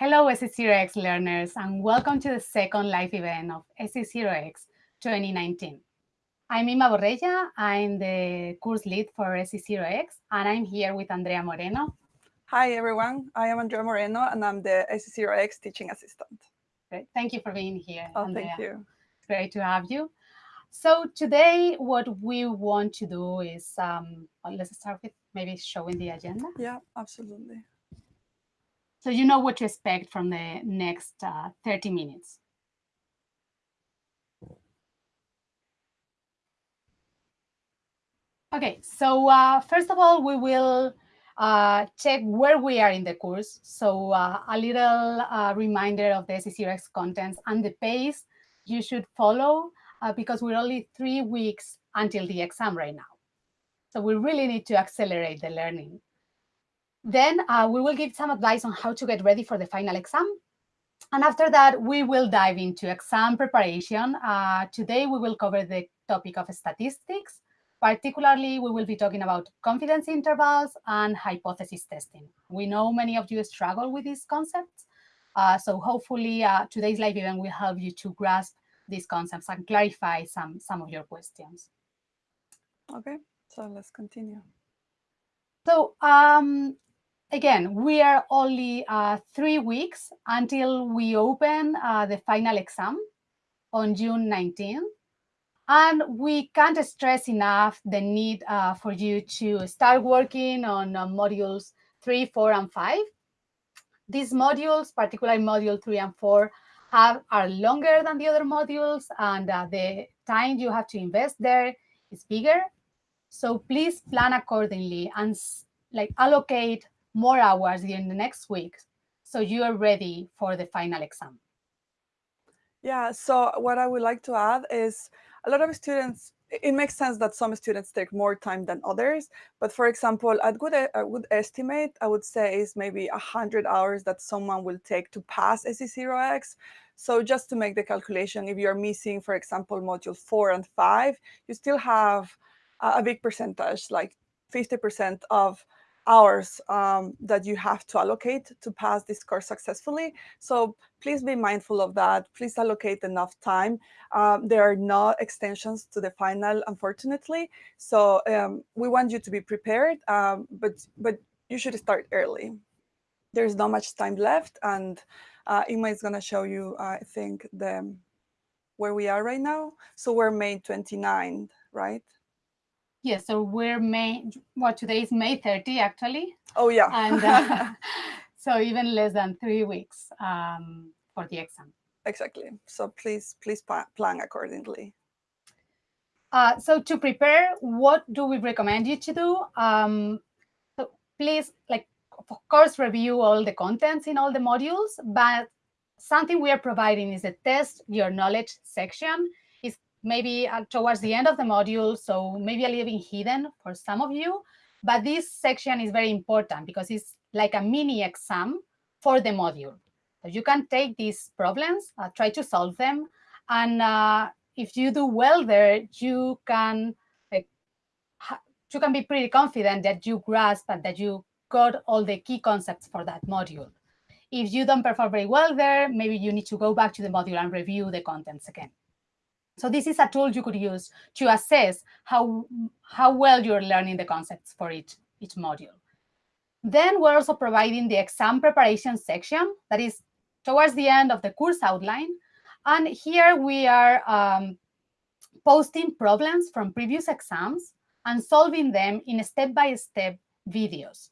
Hello, SC0X learners, and welcome to the second live event of SC0X 2019. I'm Inma Borrella, I'm the course lead for SC0X, and I'm here with Andrea Moreno. Hi, everyone. I am Andrea Moreno, and I'm the SC0X teaching assistant. Great. Thank you for being here, oh, Andrea. Thank you. It's great to have you. So today, what we want to do is, um, let's start with maybe showing the agenda. Yeah, absolutely. So you know what to expect from the next uh, 30 minutes. Okay, so uh, first of all, we will uh, check where we are in the course. So uh, a little uh, reminder of the SC0X contents and the pace you should follow uh, because we're only three weeks until the exam right now. So we really need to accelerate the learning. Then uh, we will give some advice on how to get ready for the final exam. And after that, we will dive into exam preparation. Uh, today, we will cover the topic of statistics. Particularly, we will be talking about confidence intervals and hypothesis testing. We know many of you struggle with these concepts. Uh, so hopefully, uh, today's live event will help you to grasp these concepts and clarify some, some of your questions. Okay, so let's continue. So um, again, we are only uh, three weeks until we open uh, the final exam on June 19th. And we can't stress enough the need uh, for you to start working on uh, modules three, four, and five. These modules, particularly module three and four, have are longer than the other modules, and uh, the time you have to invest there is bigger. So please plan accordingly and like allocate more hours during the next week so you are ready for the final exam. Yeah, so what I would like to add is a lot of students, it makes sense that some students take more time than others. But for example, a good, a good estimate, I would say is maybe 100 hours that someone will take to pass SC0X. So just to make the calculation, if you're missing, for example, module four and five, you still have a big percentage, like 50% of hours um, that you have to allocate to pass this course successfully. So please be mindful of that. Please allocate enough time. Um, there are no extensions to the final, unfortunately. So um, we want you to be prepared, um, but, but you should start early. There's not much time left. And uh, Inma is going to show you, uh, I think, the where we are right now. So we're May 29, right? Yes, so we're May, what today is May 30 actually. Oh yeah. and uh, so even less than three weeks um, for the exam. Exactly. So please, please plan accordingly. Uh, so to prepare, what do we recommend you to do? Um, so please, like, of course, review all the contents in all the modules, but something we are providing is a test your knowledge section maybe uh, towards the end of the module, so maybe a little bit hidden for some of you. But this section is very important because it's like a mini exam for the module. So you can take these problems, uh, try to solve them, and uh, if you do well there, you can like, you can be pretty confident that you grasp and that you got all the key concepts for that module. If you don't perform very well there, maybe you need to go back to the module and review the contents again. So this is a tool you could use to assess how, how well you're learning the concepts for each, each module. Then we're also providing the exam preparation section that is towards the end of the course outline. And here we are um, posting problems from previous exams and solving them in step-by-step -step videos.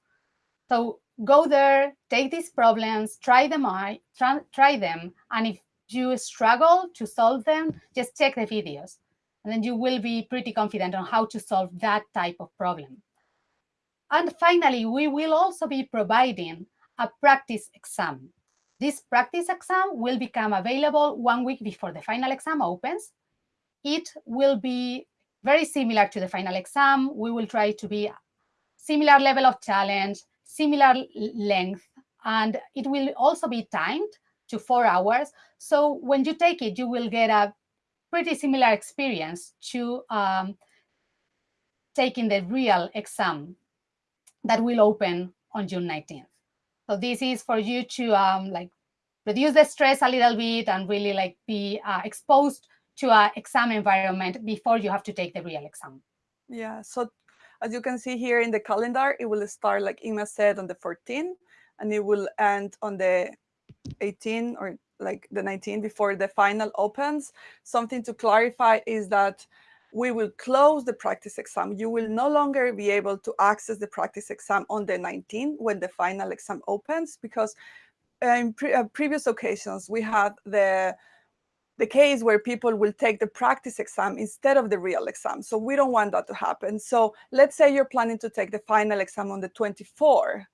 So go there, take these problems, try them, try, try them, and if you struggle to solve them, just check the videos. And then you will be pretty confident on how to solve that type of problem. And finally, we will also be providing a practice exam. This practice exam will become available one week before the final exam opens. It will be very similar to the final exam. We will try to be similar level of challenge, similar length, and it will also be timed to four hours. So when you take it, you will get a pretty similar experience to um, taking the real exam that will open on June 19th. So this is for you to um, like reduce the stress a little bit and really like be uh, exposed to an exam environment before you have to take the real exam. Yeah, so as you can see here in the calendar, it will start, like Inma said, on the 14th, and it will end on the 18 or like the 19 before the final opens. Something to clarify is that we will close the practice exam. You will no longer be able to access the practice exam on the 19 when the final exam opens because in pre uh, previous occasions we had the the case where people will take the practice exam instead of the real exam. So we don't want that to happen. So let's say you're planning to take the final exam on the 24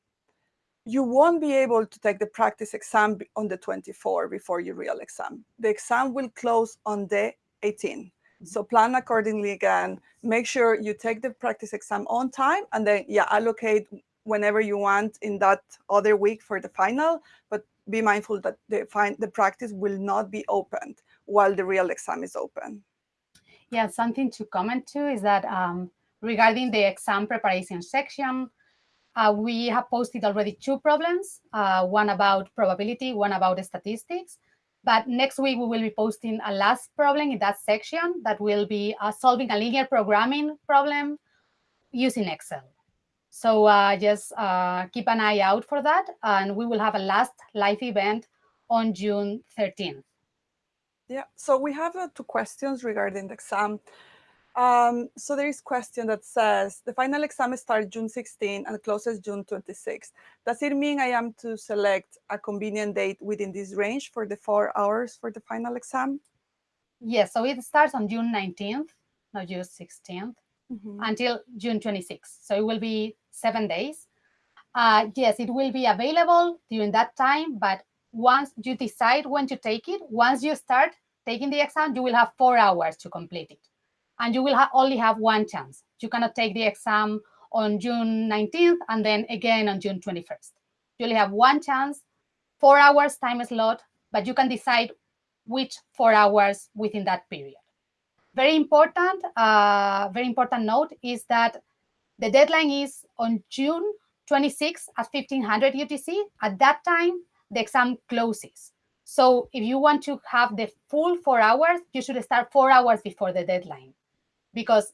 you won't be able to take the practice exam on the 24 before your real exam. The exam will close on the 18. So plan accordingly again. Make sure you take the practice exam on time and then yeah, allocate whenever you want in that other week for the final, but be mindful that the, the practice will not be opened while the real exam is open. Yeah, something to comment to is that um, regarding the exam preparation section, uh, we have posted already two problems, uh, one about probability, one about statistics. But next week, we will be posting a last problem in that section that will be uh, solving a linear programming problem using Excel. So uh, just uh, keep an eye out for that. And we will have a last live event on June 13th. Yeah, so we have uh, two questions regarding the exam. Um, so there is question that says the final exam starts June 16 and closes June 26. Does it mean I am to select a convenient date within this range for the four hours for the final exam? Yes, so it starts on June 19th, not June 16th, mm -hmm. until June 26th. So it will be seven days. Uh, yes, it will be available during that time, but once you decide when to take it, once you start taking the exam, you will have four hours to complete it and you will ha only have one chance. You cannot take the exam on June 19th and then again on June 21st. You only have one chance, four hours time slot, but you can decide which four hours within that period. Very important, uh, very important note is that the deadline is on June 26 at 1500 UTC. At that time, the exam closes. So if you want to have the full four hours, you should start four hours before the deadline because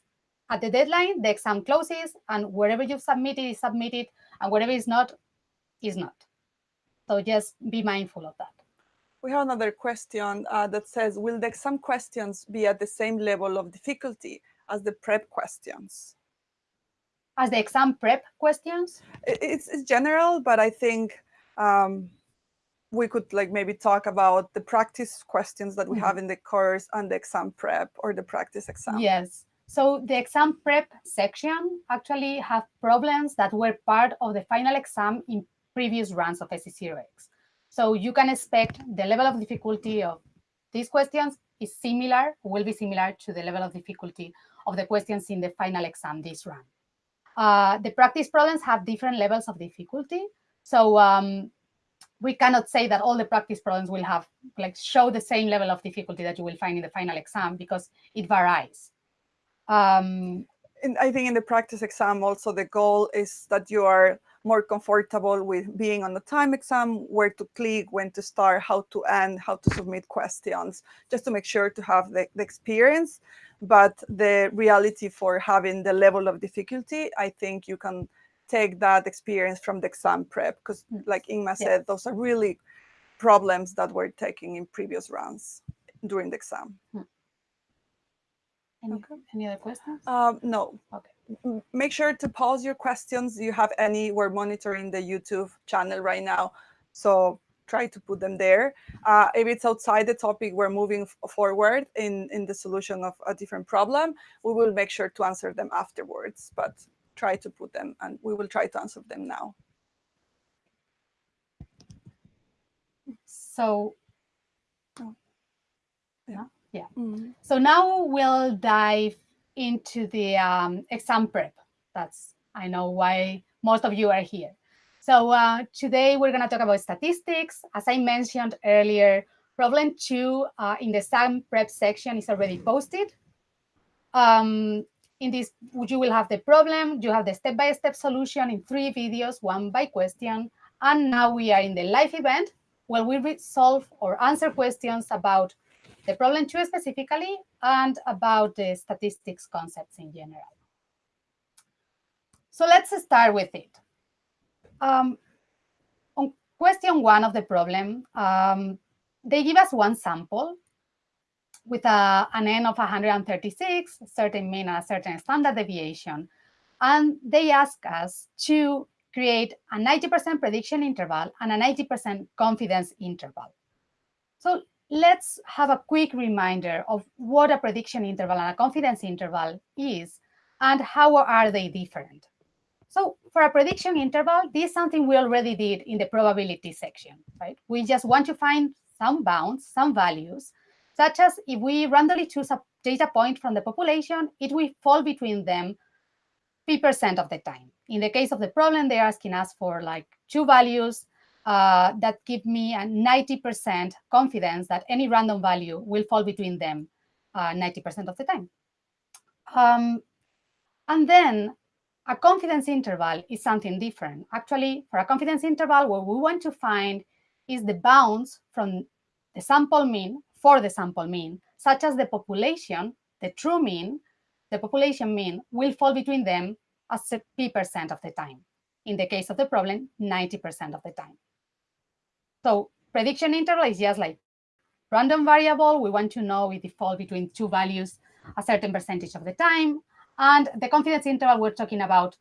at the deadline, the exam closes and wherever you've submitted is submitted and whatever is not, is not. So just be mindful of that. We have another question uh, that says, will the exam questions be at the same level of difficulty as the prep questions? As the exam prep questions? It's, it's general, but I think um, we could like maybe talk about the practice questions that we mm -hmm. have in the course and the exam prep or the practice exam. Yes. So the exam prep section actually have problems that were part of the final exam in previous runs of SC0X. So you can expect the level of difficulty of these questions is similar, will be similar to the level of difficulty of the questions in the final exam this run. Uh, the practice problems have different levels of difficulty. So um, we cannot say that all the practice problems will have like show the same level of difficulty that you will find in the final exam because it varies. Um, and I think in the practice exam also the goal is that you are more comfortable with being on the time exam, where to click, when to start, how to end, how to submit questions, just to make sure to have the, the experience. But the reality for having the level of difficulty, I think you can take that experience from the exam prep, because like Inma said, those are really problems that we're taking in previous rounds during the exam. Hmm. Any, okay. any other questions? Um, no. Okay. Make sure to pause your questions. You have any, we're monitoring the YouTube channel right now. So try to put them there. Uh, if it's outside the topic, we're moving forward in, in the solution of a different problem. We will make sure to answer them afterwards, but try to put them and we will try to answer them now. So. Yeah. Mm. So now we'll dive into the um, exam prep. That's, I know why most of you are here. So uh, today we're going to talk about statistics. As I mentioned earlier, problem two uh, in the exam prep section is already posted. Um, in this, you will have the problem, you have the step-by-step -step solution in three videos, one by question. And now we are in the live event where we solve or answer questions about the problem two specifically and about the statistics concepts in general. So let's start with it. Um, on question one of the problem, um, they give us one sample with a, an n of 136, certain mean and a certain standard deviation. And they ask us to create a 90% prediction interval and a 90% confidence interval. So let's have a quick reminder of what a prediction interval and a confidence interval is and how are they different. So for a prediction interval, this is something we already did in the probability section, right? We just want to find some bounds, some values, such as if we randomly choose a data point from the population, it will fall between them p percent of the time. In the case of the problem, they're asking us for like two values uh, that give me a 90% confidence that any random value will fall between them 90% uh, of the time. Um, and then a confidence interval is something different. Actually, for a confidence interval, what we want to find is the bounds from the sample mean for the sample mean, such as the population, the true mean, the population mean will fall between them as a percent of the time. In the case of the problem, 90% of the time. So prediction interval is just like random variable. We want to know it falls between two values a certain percentage of the time. And the confidence interval, we're talking about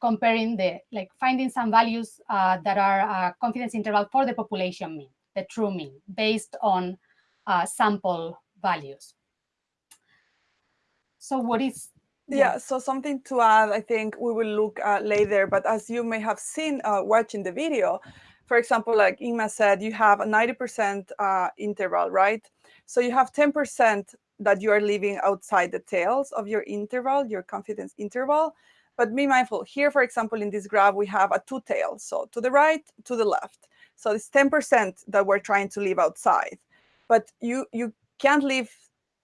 comparing the, like finding some values uh, that are a confidence interval for the population mean, the true mean, based on uh, sample values. So what is yeah. so something to add, I think we will look uh, later, but as you may have seen uh, watching the video, for example, like Inma said, you have a 90% uh, interval, right? So you have 10% that you are leaving outside the tails of your interval, your confidence interval. But be mindful, here, for example, in this graph, we have a two tails. So to the right, to the left. So it's 10% that we're trying to leave outside. But you, you can't leave,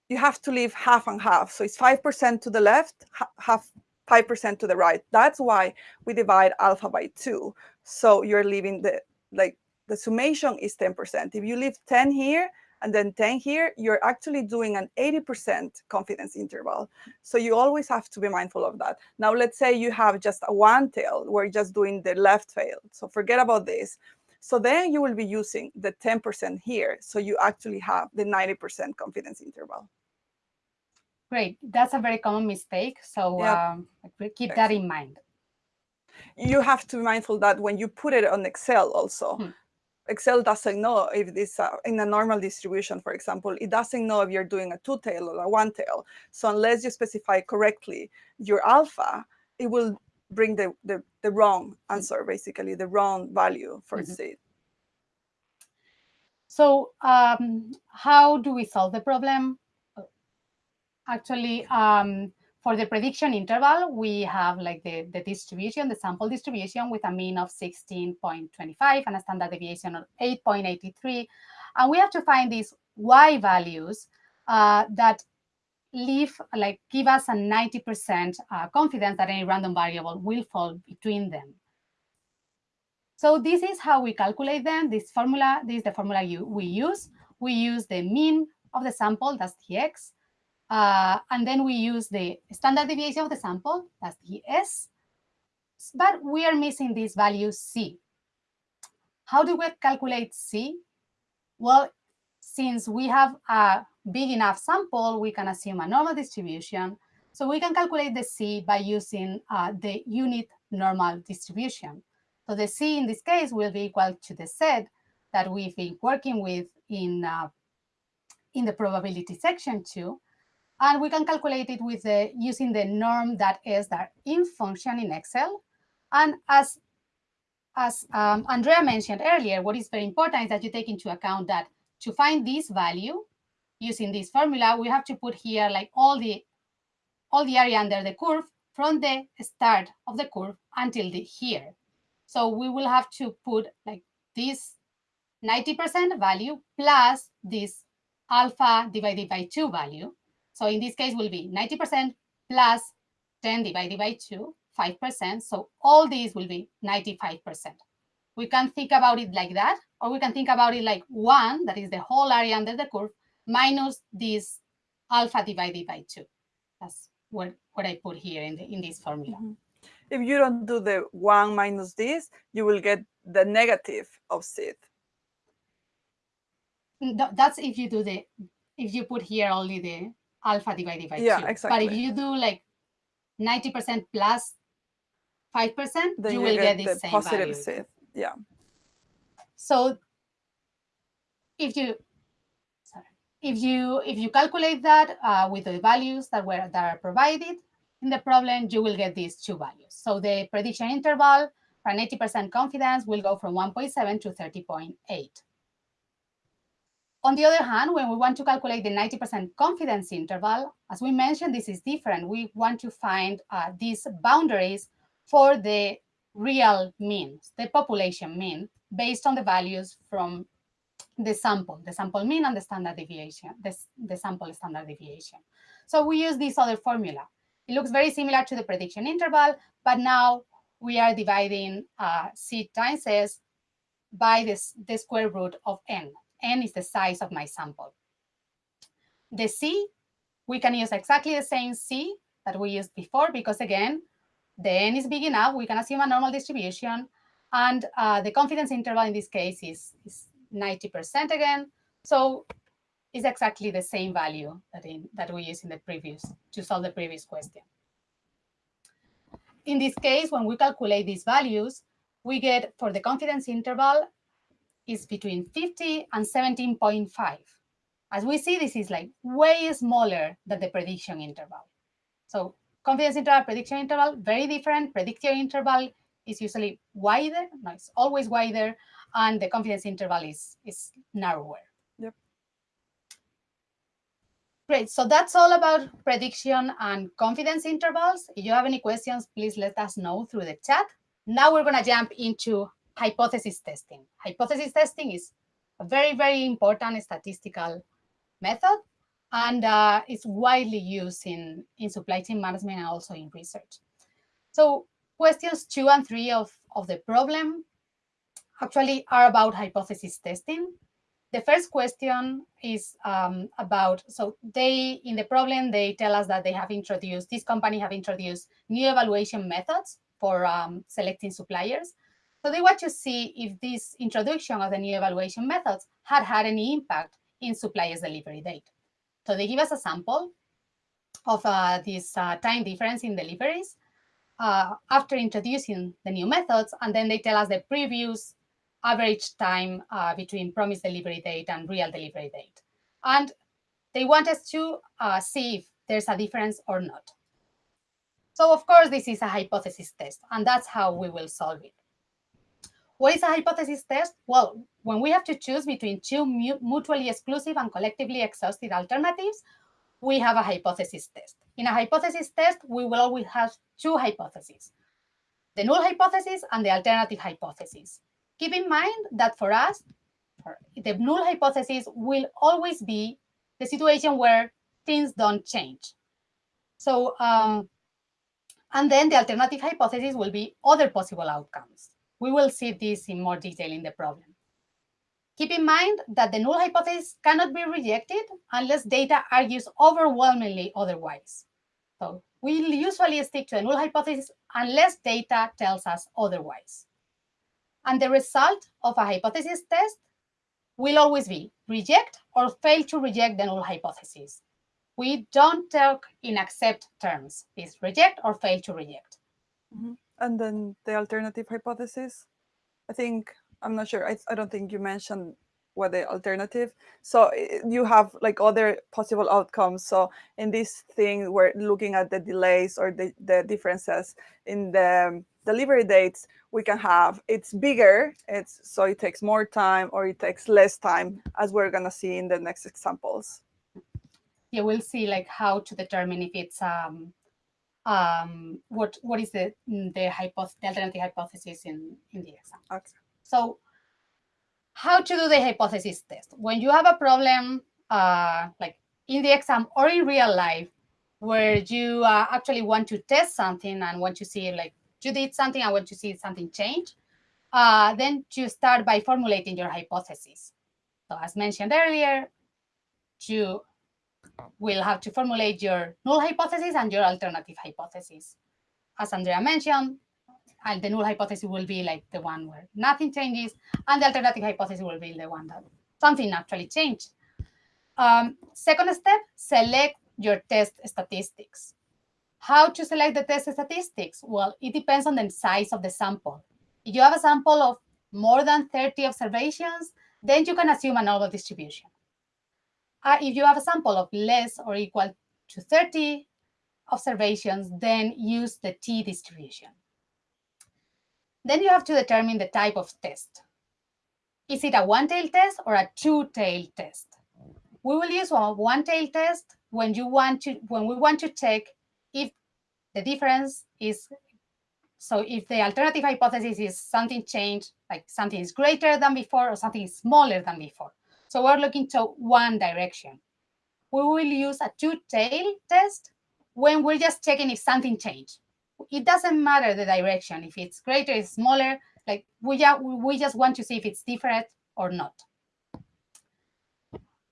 you have to leave half and half. So it's 5% to the left, half 5% to the right. That's why we divide alpha by two. So you're leaving the like the summation is 10%. If you leave 10 here and then 10 here, you're actually doing an 80% confidence interval. So you always have to be mindful of that. Now, let's say you have just a one tail, we're just doing the left tail. So forget about this. So then you will be using the 10% here. So you actually have the 90% confidence interval. Great. That's a very common mistake. So yeah. um, keep that in mind you have to be mindful that when you put it on Excel also, hmm. Excel doesn't know if this uh, in a normal distribution, for example, it doesn't know if you're doing a two tail or a one tail. So unless you specify correctly your alpha, it will bring the, the, the wrong hmm. answer, basically the wrong value for mm -hmm. seed. So um, how do we solve the problem? Actually, um, for the prediction interval, we have like the, the distribution, the sample distribution with a mean of 16.25 and a standard deviation of 8.83. And we have to find these y values uh, that leave, like give us a 90% uh, confidence that any random variable will fall between them. So this is how we calculate them. This formula, this is the formula you, we use. We use the mean of the sample, that's the x, uh, and then we use the standard deviation of the sample, that's the S, but we are missing this value C. How do we calculate C? Well, since we have a big enough sample, we can assume a normal distribution. So we can calculate the C by using uh, the unit normal distribution. So the C in this case will be equal to the Z that we've been working with in, uh, in the probability section too. And we can calculate it with the, using the norm that is that in function in Excel. And as, as um, Andrea mentioned earlier, what is very important is that you take into account that to find this value using this formula, we have to put here like all the, all the area under the curve from the start of the curve until the here. So we will have to put like this 90% value plus this alpha divided by 2 value. So in this case will be 90% plus 10 divided by 2, 5%. So all these will be 95%. We can think about it like that, or we can think about it like one, that is the whole area under the curve, minus this alpha divided by two. That's what, what I put here in, the, in this formula. Mm -hmm. If you don't do the one minus this, you will get the negative of z. That's if you do the, if you put here only the alpha divided by yeah, two. exactly. But if you do like 90% plus 5%, then you, will get, get, this the same positive value. Yeah. So if you sorry, if you if you calculate that uh, with the values that were that are provided in the problem, you will get these two values. So the prediction interval for an 80% confidence will go from 1.7 to 30.8. On the other hand, when we want to calculate the 90% confidence interval, as we mentioned, this is different. We want to find uh, these boundaries for the real means, the population mean, based on the values from the sample, the sample mean and the standard deviation, the, the sample standard deviation. So we use this other formula. It looks very similar to the prediction interval, but now we are dividing uh, C times S by this, the square root of n n is the size of my sample. The C, we can use exactly the same C that we used before because again, the n is big enough, we can assume a normal distribution and uh, the confidence interval in this case is, is 90% again. So it's exactly the same value that, in, that we use in the previous, to solve the previous question. In this case, when we calculate these values, we get for the confidence interval is between 50 and 17.5. As we see, this is like way smaller than the prediction interval. So confidence interval, prediction interval, very different. Prediction interval is usually wider, no, it's always wider, and the confidence interval is, is narrower. Yep. Great, so that's all about prediction and confidence intervals. If you have any questions, please let us know through the chat. Now we're gonna jump into hypothesis testing. Hypothesis testing is a very, very important statistical method and uh, it's widely used in, in supply chain management and also in research. So questions two and three of, of the problem actually are about hypothesis testing. The first question is um, about, so they, in the problem, they tell us that they have introduced, this company have introduced new evaluation methods for um, selecting suppliers. So they want to see if this introduction of the new evaluation methods had had any impact in suppliers' delivery date. So they give us a sample of uh, this uh, time difference in deliveries uh, after introducing the new methods, and then they tell us the previous average time uh, between promised delivery date and real delivery date. And they want us to uh, see if there's a difference or not. So of course, this is a hypothesis test, and that's how we will solve it. What is a hypothesis test? Well, when we have to choose between two mutually exclusive and collectively exhausted alternatives, we have a hypothesis test. In a hypothesis test, we will always have two hypotheses, the null hypothesis and the alternative hypothesis. Keep in mind that for us, the null hypothesis will always be the situation where things don't change. So, um, and then the alternative hypothesis will be other possible outcomes. We will see this in more detail in the problem. Keep in mind that the null hypothesis cannot be rejected unless data argues overwhelmingly otherwise. So we usually stick to the null hypothesis unless data tells us otherwise. And the result of a hypothesis test will always be reject or fail to reject the null hypothesis. We don't talk in accept terms. It's reject or fail to reject. Mm -hmm and then the alternative hypothesis. I think, I'm not sure, I, I don't think you mentioned what the alternative. So you have like other possible outcomes. So in this thing, we're looking at the delays or the, the differences in the delivery dates we can have. It's bigger, it's so it takes more time or it takes less time as we're gonna see in the next examples. Yeah, we'll see like how to determine if it's um, um, what what is the mm, the, hypothesis, the alternative hypothesis in in the exam. Okay. So how to do the hypothesis test when you have a problem uh, like in the exam or in real life where you uh, actually want to test something and want to see like you did something I want to see something change. uh, then you start by formulating your hypothesis. So as mentioned earlier, you will have to formulate your null hypothesis and your alternative hypothesis. As Andrea mentioned, and the null hypothesis will be like the one where nothing changes, and the alternative hypothesis will be the one that something actually changed. Um, second step, select your test statistics. How to select the test statistics? Well, it depends on the size of the sample. If you have a sample of more than 30 observations, then you can assume a normal distribution. Uh, if you have a sample of less or equal to 30 observations, then use the t distribution. Then you have to determine the type of test. Is it a one-tailed test or a two-tailed test? We will use a one-tailed test when you want to when we want to check if the difference is so if the alternative hypothesis is something changed, like something is greater than before or something is smaller than before. So we're looking to one direction. We will use a two-tailed test when we're just checking if something changed. It doesn't matter the direction, if it's greater, it's smaller, like we, just, we just want to see if it's different or not.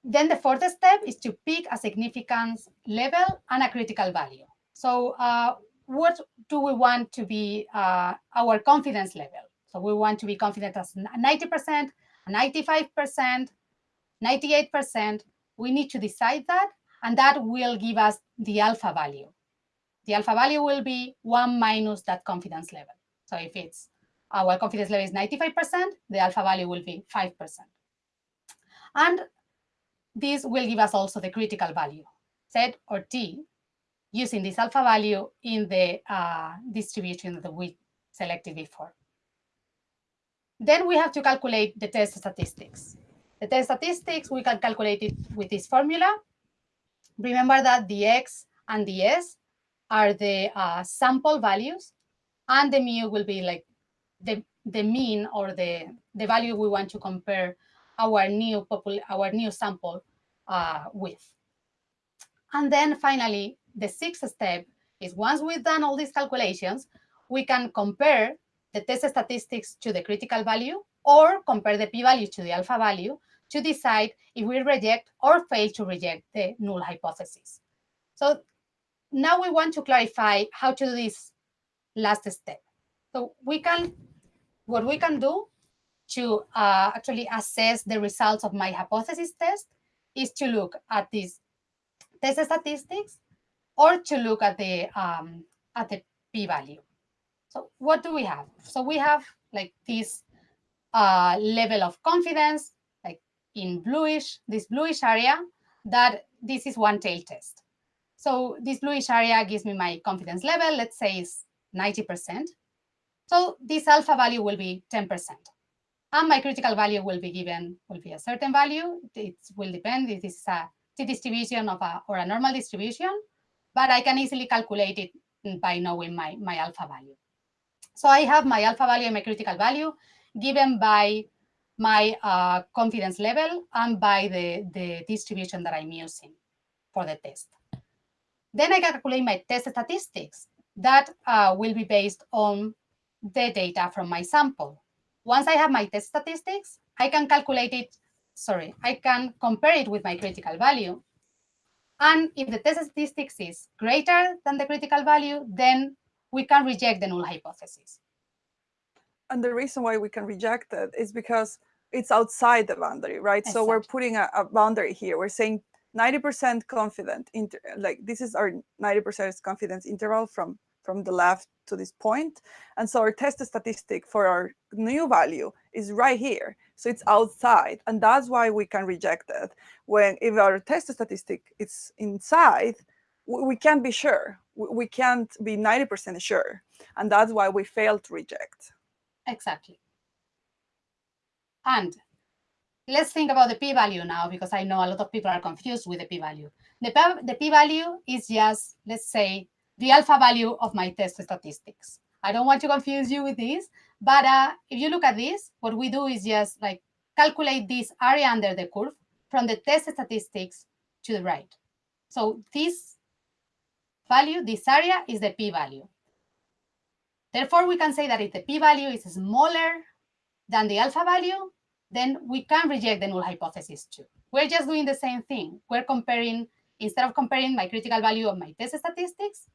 Then the fourth step is to pick a significance level and a critical value. So uh, what do we want to be uh, our confidence level? So we want to be confident as 90%, 95%, 98%. We need to decide that, and that will give us the alpha value. The alpha value will be 1 minus that confidence level. So if it's our confidence level is 95%, the alpha value will be 5%. And this will give us also the critical value, Z or T, using this alpha value in the uh, distribution that we selected before. Then we have to calculate the test statistics. The test statistics, we can calculate it with this formula. Remember that the X and the S are the uh, sample values, and the mu will be like the, the mean or the, the value we want to compare our new popul our new sample uh, with. And then finally, the sixth step is once we've done all these calculations, we can compare the test statistics to the critical value or compare the p-value to the alpha value to decide if we reject or fail to reject the null hypothesis. So now we want to clarify how to do this last step. So we can, what we can do to uh, actually assess the results of my hypothesis test is to look at these test statistics or to look at the um, at the p-value. So what do we have? So we have like this uh, level of confidence, in bluish, this bluish area, that this is one tail test. So this bluish area gives me my confidence level, let's say it's 90%. So this alpha value will be 10%. And my critical value will be given, will be a certain value. It will depend if it's a t distribution of a, or a normal distribution, but I can easily calculate it by knowing my, my alpha value. So I have my alpha value and my critical value given by my uh, confidence level and by the, the distribution that I'm using for the test. Then I calculate my test statistics. That uh, will be based on the data from my sample. Once I have my test statistics, I can calculate it, sorry, I can compare it with my critical value. And if the test statistics is greater than the critical value, then we can reject the null hypothesis. And the reason why we can reject it is because it's outside the boundary, right? Exactly. So we're putting a, a, boundary here. We're saying 90% confident, like this is our 90% confidence interval from from the left to this point. And so our test statistic for our new value is right here. So it's outside. And that's why we can reject it. When if our test statistic is inside, we can't be sure. We can't be 90% sure. And that's why we fail to reject. Exactly. And let's think about the p-value now, because I know a lot of people are confused with the p-value. The p-value is just, let's say, the alpha value of my test statistics. I don't want to confuse you with this, but uh, if you look at this, what we do is just like calculate this area under the curve from the test statistics to the right. So this value, this area is the p-value. Therefore, we can say that if the p-value is smaller than the alpha value, then we can reject the null hypothesis too. We're just doing the same thing. We're comparing, instead of comparing my critical value of my test statistics,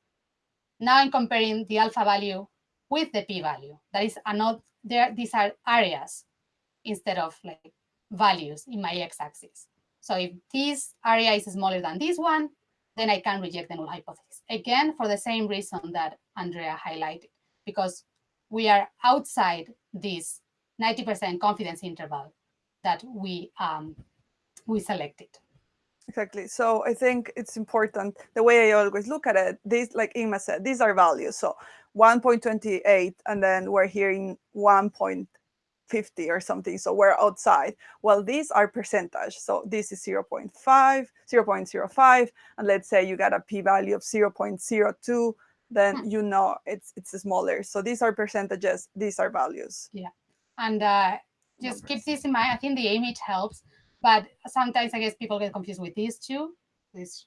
now I'm comparing the alpha value with the p-value. That is another, these are areas instead of like values in my x-axis. So if this area is smaller than this one, then I can reject the null hypothesis. Again, for the same reason that Andrea highlighted, because we are outside this 90% confidence interval that we um, we selected. Exactly. So I think it's important. The way I always look at it, these, like Inma said, these are values. So 1.28, and then we're hearing 1.50 or something. So we're outside. Well, these are percentage. So this is 0 0.5, 0 0.05, and let's say you got a p-value of 0 0.02, then hmm. you know it's it's smaller. So these are percentages. These are values. Yeah, and uh, just Numbers. keep this in mind. I think the image helps, but sometimes I guess people get confused with these two. This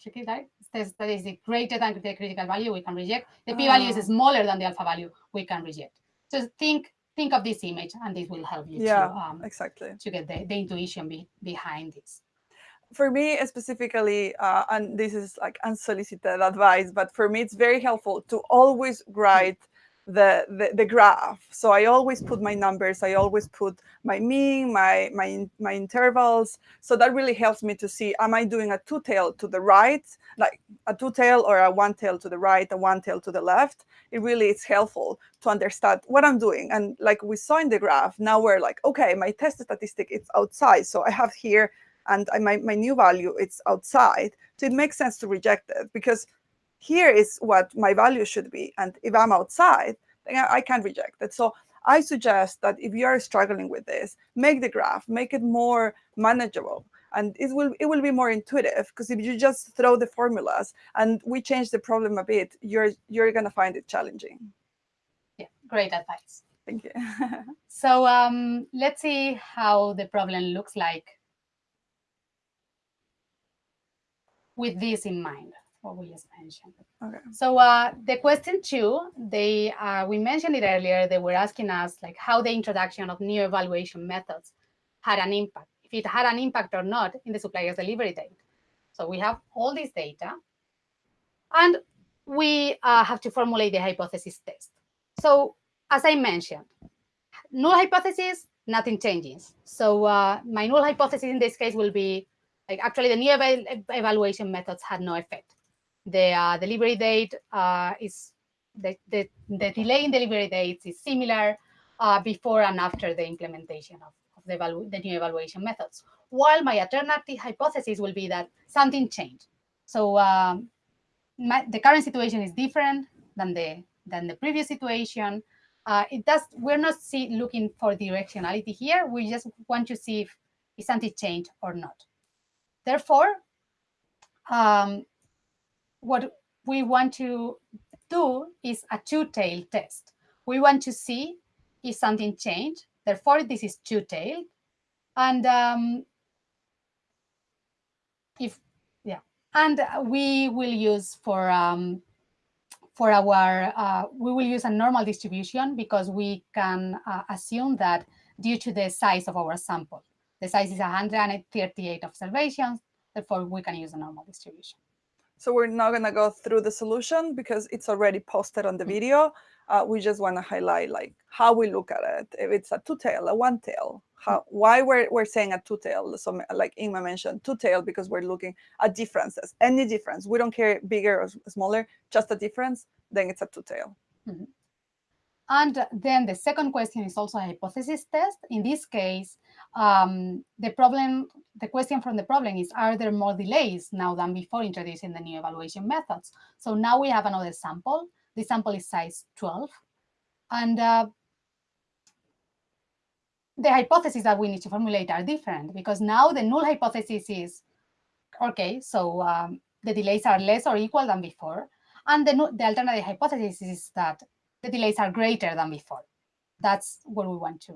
tricky, right? Says that is the greater than the critical value we can reject. The p-value is ah. smaller than the alpha value we can reject. So think think of this image, and this will help you yeah, to um, exactly to get the, the intuition be, behind this for me specifically, uh, and this is like unsolicited advice, but for me it's very helpful to always write the, the, the graph. So I always put my numbers, I always put my mean, my, my, my intervals. So that really helps me to see, am I doing a two tail to the right, like a two tail or a one tail to the right, a one tail to the left? It really is helpful to understand what I'm doing. And like we saw in the graph, now we're like, okay, my test statistic is outside. So I have here and I, my, my new value it's outside. So it makes sense to reject it because here is what my value should be. And if I'm outside, then I, I can reject it. So I suggest that if you are struggling with this, make the graph, make it more manageable. And it will it will be more intuitive because if you just throw the formulas and we change the problem a bit, you're you're gonna find it challenging. Yeah, great advice. Thank you. so um, let's see how the problem looks like with this in mind, what we just mentioned. Okay. So uh, the question two, they uh, we mentioned it earlier. They were asking us like how the introduction of new evaluation methods had an impact, if it had an impact or not in the supplier's delivery date. So we have all this data, and we uh, have to formulate the hypothesis test. So as I mentioned, null hypothesis, nothing changes. So uh, my null hypothesis in this case will be like actually the new eval evaluation methods had no effect. The uh, delivery date uh, is, the, the, the, delay in delivery dates is similar uh, before and after the implementation of, of the, the new evaluation methods. While my alternative hypothesis will be that something changed. So um, my, the current situation is different than the, than the previous situation. Uh, it does, we're not see, looking for directionality here. We just want to see if, if something changed or not. Therefore, um, what we want to do is a two-tailed test. We want to see if something changed. Therefore, this is two-tailed. And um, if, yeah, and we will use for um, for our, uh, we will use a normal distribution because we can uh, assume that due to the size of our sample. The size is 138 observations, therefore we can use a normal distribution. So we're not going to go through the solution because it's already posted on the mm-hmm. video. Uh, we just want to highlight like how we look at it. If it's a two-tail, a one-tail, how mm-hmm. why we're, we're saying a two-tail. So like Inma mentioned, two-tail because we're looking at differences. Any difference, we don't care bigger or smaller, just a difference, then it's a two-tail. Mm -hmm. And then the second question is also a hypothesis test. In this case, um, the problem, the question from the problem is, are there more delays now than before introducing the new evaluation methods? So now we have another sample. The sample is size 12. And uh, the hypotheses that we need to formulate are different because now the null hypothesis is, okay, so um, the delays are less or equal than before. And the, the alternative hypothesis is that the delays are greater than before. That's what we want to,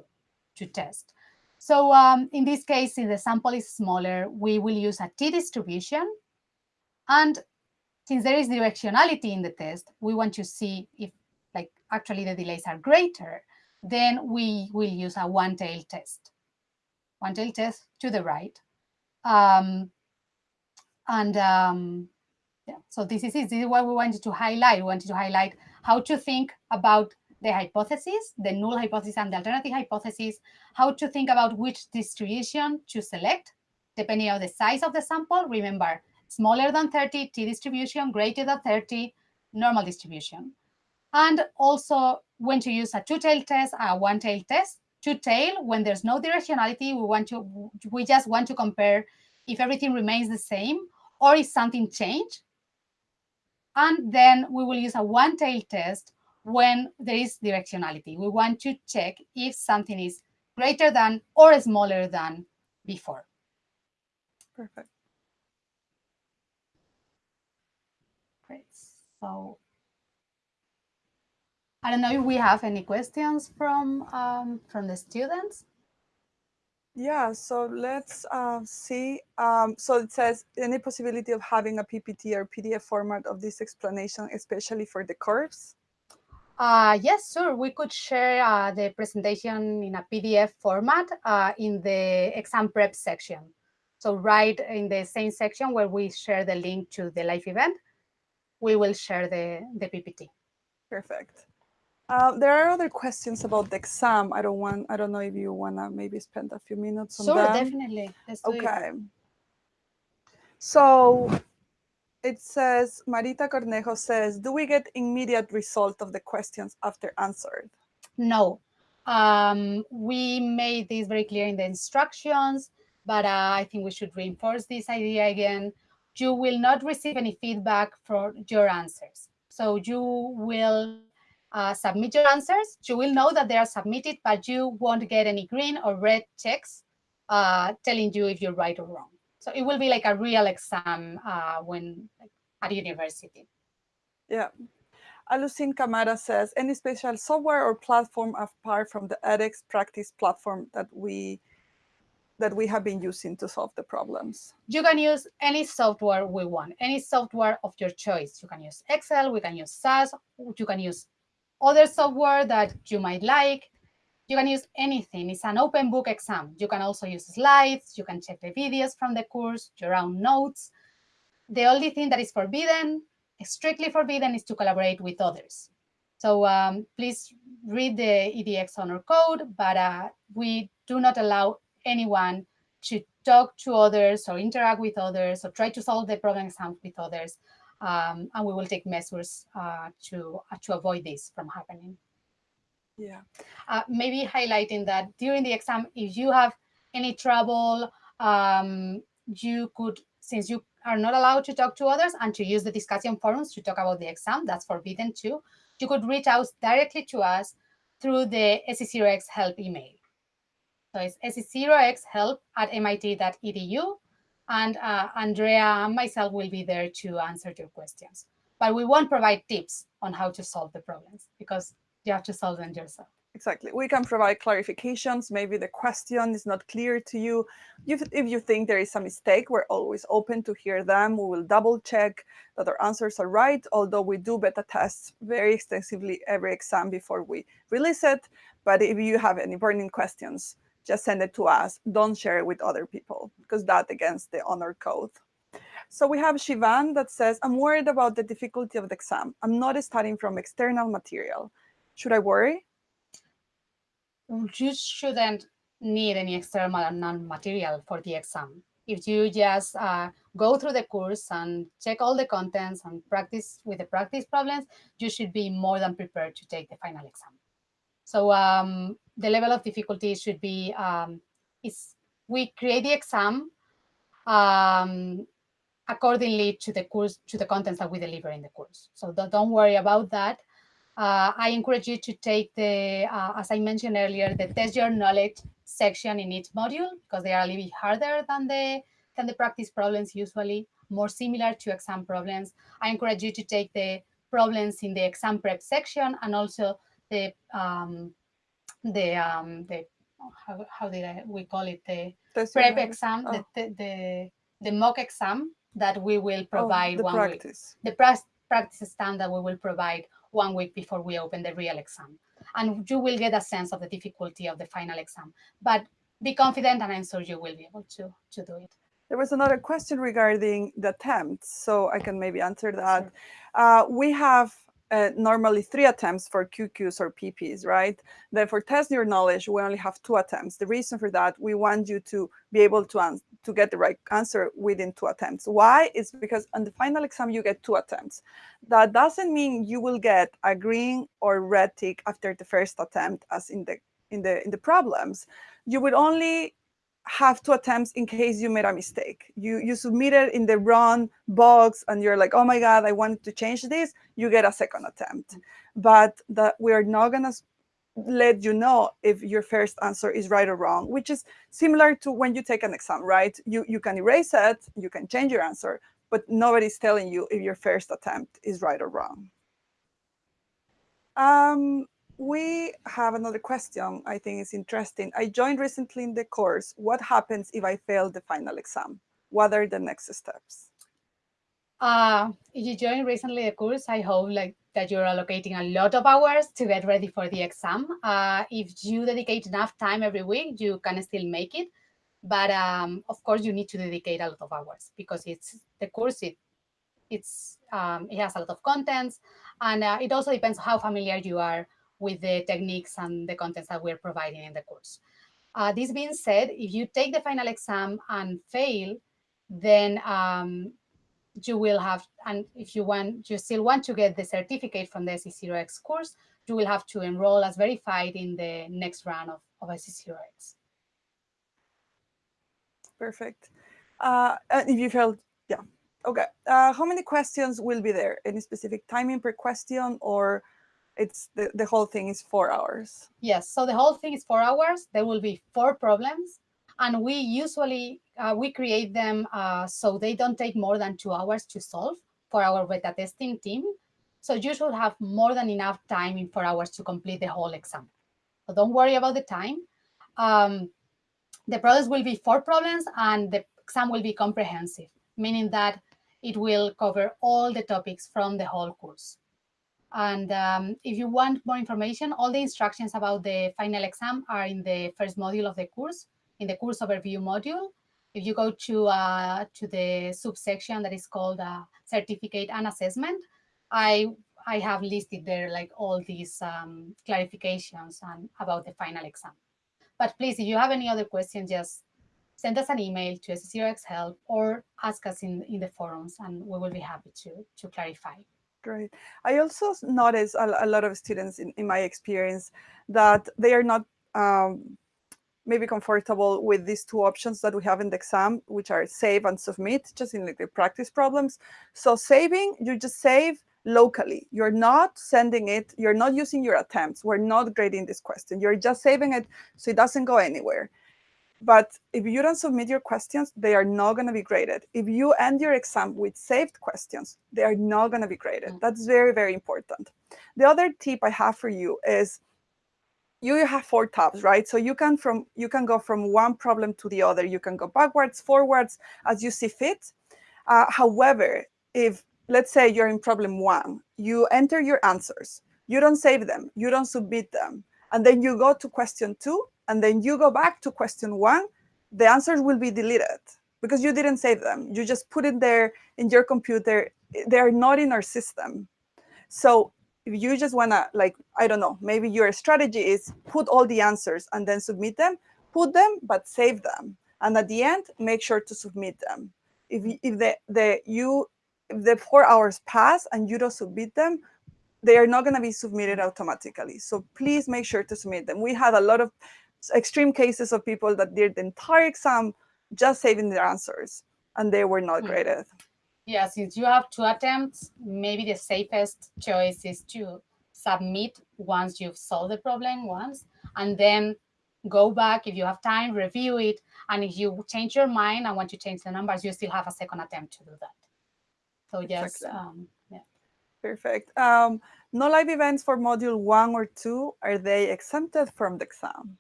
to test. So um, in this case, if the sample is smaller, we will use a t-distribution. And since there is directionality in the test, we want to see if like actually the delays are greater. then we will use a one-tailed test. One-tailed test to the right. Um, and um, yeah, so this is. This is what we wanted to highlight. We wanted to highlight how to think about the hypothesis, the null hypothesis and the alternative hypothesis, how to think about which distribution to select, depending on the size of the sample. Remember, smaller than 30, t distribution, greater than 30, normal distribution. And also when to use a two-tailed test, a one-tailed test. Two-tail, when there's no directionality, we want to we just want to compare if everything remains the same or if something changed. And then we will use a one-tailed test when there is directionality. We want to check if something is greater than or smaller than before. Perfect. Great. So I don't know if we have any questions from um, from the students. Yeah, so let's uh, see. Um, so it says any possibility of having a PPT or PDF format of this explanation, especially for the curves? Uh, yes, sure. We could share uh, the presentation in a PDF format uh, in the exam prep section. So right in the same section where we share the link to the live event, we will share the, the PPT. Perfect. Uh, there are other questions about the exam. I don't want. I don't know if you wanna maybe spend a few minutes on sure, that. definitely. Let's do okay. It. So it says Marita Cornejo says, "Do we get immediate result of the questions after answered?" No. Um, we made this very clear in the instructions, but uh, I think we should reinforce this idea again. You will not receive any feedback for your answers. So you will uh, submit your answers. You will know that they are submitted, but you won't get any green or red checks uh, telling you if you're right or wrong. So it will be like a real exam uh, when like, at university. Yeah. Alucin Camara says, any special software or platform apart from the edX practice platform that we that we have been using to solve the problems? You can use any software we want, any software of your choice. You can use Excel, we can use SAS, you can use other software that you might like. You can use anything. It's an open book exam. You can also use slides. You can check the videos from the course, your own notes. The only thing that is forbidden, strictly forbidden, is to collaborate with others. So um, please read the EDX honor code, but uh, we do not allow anyone to talk to others or interact with others or try to solve the problem exams with others um, and we will take measures uh, to uh, to avoid this from happening. Yeah. Uh, maybe highlighting that during the exam, if you have any trouble, um, you could, since you are not allowed to talk to others and to use the discussion forums to talk about the exam, that's forbidden too. You could reach out directly to us through the SC0X help email. So it's SC0X help at mit.edu and uh, Andrea and myself will be there to answer your questions. But we won't provide tips on how to solve the problems because you have to solve them yourself. Exactly. We can provide clarifications. Maybe the question is not clear to you. If, if you think there is a mistake, we're always open to hear them. We will double check that our answers are right, although we do beta tests very extensively every exam before we release it. But if you have any burning questions, just send it to us. Don't share it with other people because that against the honor code. So we have Shivan that says, I'm worried about the difficulty of the exam. I'm not studying from external material. Should I worry? You shouldn't need any external non-material for the exam. If you just uh, go through the course and check all the contents and practice with the practice problems, you should be more than prepared to take the final exam. So um, the level of difficulty should be, um, is we create the exam um, accordingly to the course, to the contents that we deliver in the course. So don't worry about that. Uh, I encourage you to take the, uh, as I mentioned earlier, the test your knowledge section in each module because they are a little bit harder than the, than the practice problems usually, more similar to exam problems. I encourage you to take the problems in the exam prep section and also the um, the um, the how, how did I, we call it the Test prep exam, oh. the, the the mock exam that we will provide oh, the one practice. week. The practice practice exam that we will provide one week before we open the real exam. and you will get a sense of the difficulty of the final exam. But be confident, and I'm sure you will be able to, to do it. There was another question regarding the attempts, so I can maybe answer that. Sure. Uh, we have uh, normally three attempts for QQs or PPs, right? Then for test your knowledge, we only have two attempts. The reason for that, we want you to be able to, to get the right answer within two attempts. Why? It's because on the final exam, you get two attempts. That doesn't mean you will get a green or red tick after the first attempt as in the, in the, in the problems. You would only have two attempts in case you made a mistake. You you submitted in the wrong box and you're like, oh my God, I wanted to change this, you get a second attempt. But that we're not gonna let you know if your first answer is right or wrong, which is similar to when you take an exam, right? You you can erase it, you can change your answer, but nobody's telling you if your first attempt is right or wrong. Um, we have another question I think is interesting. I joined recently in the course. What happens if I fail the final exam? What are the next steps? Uh, if you joined recently the course, I hope like that you're allocating a lot of hours to get ready for the exam. Uh, if you dedicate enough time every week, you can still make it. But um, of course, you need to dedicate a lot of hours because it's the course. It it's um, it has a lot of contents, and uh, it also depends how familiar you are with the techniques and the contents that we're providing in the course. Uh, this being said, if you take the final exam and fail, then um, you will have, and if you want, you still want to get the certificate from the SC0X course, you will have to enroll as verified in the next round of, of SC0X. Perfect. Uh, if you failed, yeah. Okay. Uh, how many questions will be there? Any specific timing per question or it's the, the whole thing is four hours. Yes, so the whole thing is four hours. There will be four problems. And we usually, uh, we create them uh, so they don't take more than two hours to solve for our beta testing team. So you should have more than enough time in four hours to complete the whole exam. So don't worry about the time. Um, the problems will be four problems and the exam will be comprehensive, meaning that it will cover all the topics from the whole course. And um, if you want more information, all the instructions about the final exam are in the first module of the course, in the course overview module. If you go to, uh, to the subsection that is called uh, certificate and assessment, I, I have listed there like all these um, clarifications and about the final exam. But please, if you have any other questions, just send us an email to SC0X help or ask us in, in the forums and we will be happy to, to clarify. Great. I also notice a, a lot of students in, in, my experience that they are not um, maybe comfortable with these two options that we have in the exam, which are save and submit, just in like the practice problems. So saving, you just save locally. You're not sending it, you're not using your attempts. We're not grading this question. You're just saving it so it doesn't go anywhere. But if you don't submit your questions, they are not going to be graded. If you end your exam with saved questions, they are not going to be graded. Mm. That's very, very important. The other tip I have for you is you have four tabs, right? So you can from you can go from one problem to the other. You can go backwards, forwards, as you see fit. Uh, however, if let's say you're in problem one, you enter your answers, you don't save them, you don't submit them, and then you go to question two, and then you go back to question one, the answers will be deleted because you didn't save them. You just put it there in your computer. They're not in our system. So if you just want to, like, I don't know, maybe your strategy is put all the answers and then submit them, put them, but save them. And at the end, make sure to submit them. If, if the, the, you, if the four hours pass and you don't submit them, they are not going to be submitted automatically. So please make sure to submit them. We had a lot of extreme cases of people that did the entire exam just saving their answers and they were not hmm. graded. Yeah, since you have two attempts, maybe the safest choice is to submit once you've solved the problem once, and then go back if you have time, review it, and if you change your mind and want to change the numbers, you still have a second attempt to do that. So yes, um, yeah. Perfect. Um, no live events for module one or two, are they exempted from the exam?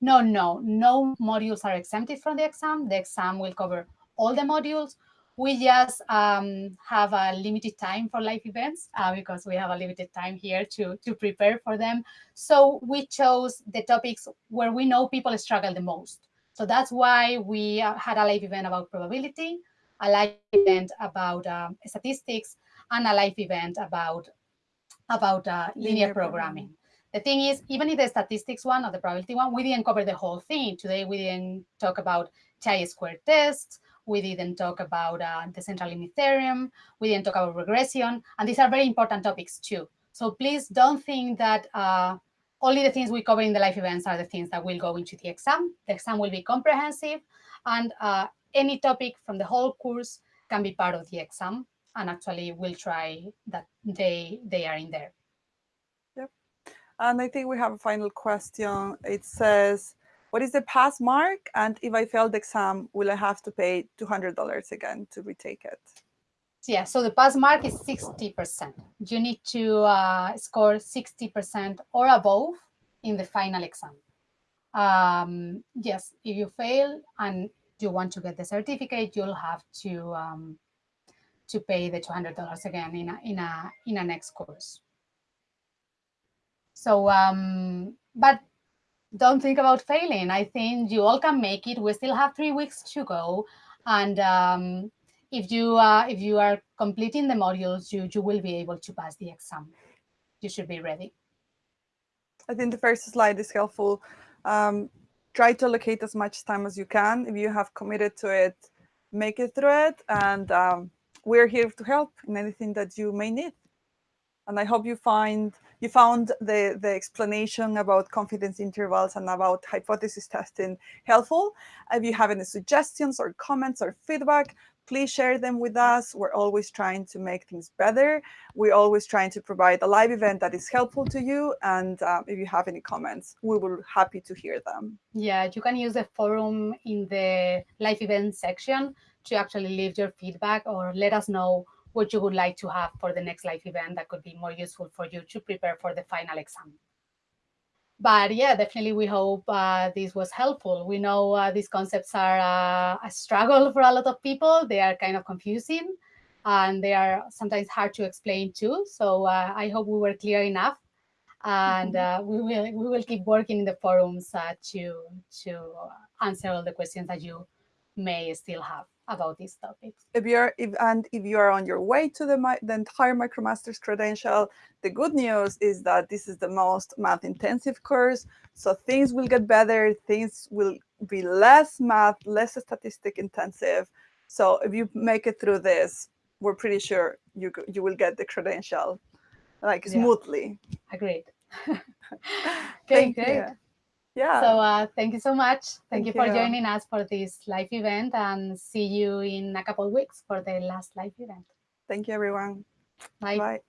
No, no, no modules are exempted from the exam. The exam will cover all the modules. we just um, have a limited time for live events uh, because we have a limited time here to, to prepare for them. So we chose the topics where we know people struggle the most. So that's why we uh, had a live event about probability, a live event about um, statistics, and a live event about, about uh, linear, linear, programming. programming. The thing is, even if the statistics one or the probability one, we didn't cover the whole thing. Today, we didn't talk about chi-square tests. We didn't talk about uh, the central limit theorem. We didn't talk about regression. And these are very important topics too. So please don't think that uh, only the things we cover in the live events are the things that will go into the exam. The exam will be comprehensive and uh, any topic from the whole course can be part of the exam. And actually we'll try that they, they are in there. And I think we have a final question. It says, what is the pass mark? And if I fail the exam, will I have to pay $200 again to retake it? Yeah, so the pass mark is 60%. You need to uh, score 60% or above in the final exam. Um, yes, if you fail and you want to get the certificate, you'll have to um, to pay the $200 again in a, in a in a next course. So, um, but don't think about failing. I think you all can make it. We still have three weeks to go. And um, if you uh, if you are completing the modules, you, you will be able to pass the exam. You should be ready. I think the first slide is helpful. Um, try to allocate as much time as you can. If you have committed to it, make it through it. And um, we're here to help in anything that you may need. And I hope you find you found the, the explanation about confidence intervals and about hypothesis testing helpful. If you have any suggestions or comments or feedback, please share them with us. We're always trying to make things better. We're always trying to provide a live event that is helpful to you. And um, if you have any comments, we will be happy to hear them. Yeah, you can use the forum in the live event section to actually leave your feedback or let us know what you would like to have for the next live event that could be more useful for you to prepare for the final exam. But yeah, definitely we hope uh, this was helpful. We know uh, these concepts are uh, a struggle for a lot of people. They are kind of confusing and they are sometimes hard to explain too. So uh, I hope we were clear enough and mm-hmm. uh, we will we will keep working in the forums uh, to to answer all the questions that you may still have about these topics. If you're if, and if you are on your way to the the entire MicroMasters credential, the good news is that this is the most math intensive course. So things will get better. Things will be less math, less statistic intensive. So if you make it through this, we're pretty sure you you will get the credential like smoothly. Yeah. Agreed. okay, great. You. Yeah. So uh, thank you so much. Thank, thank you for you. joining us for this live event and see you in a couple of weeks for the last live event. Thank you, everyone. Bye. Bye.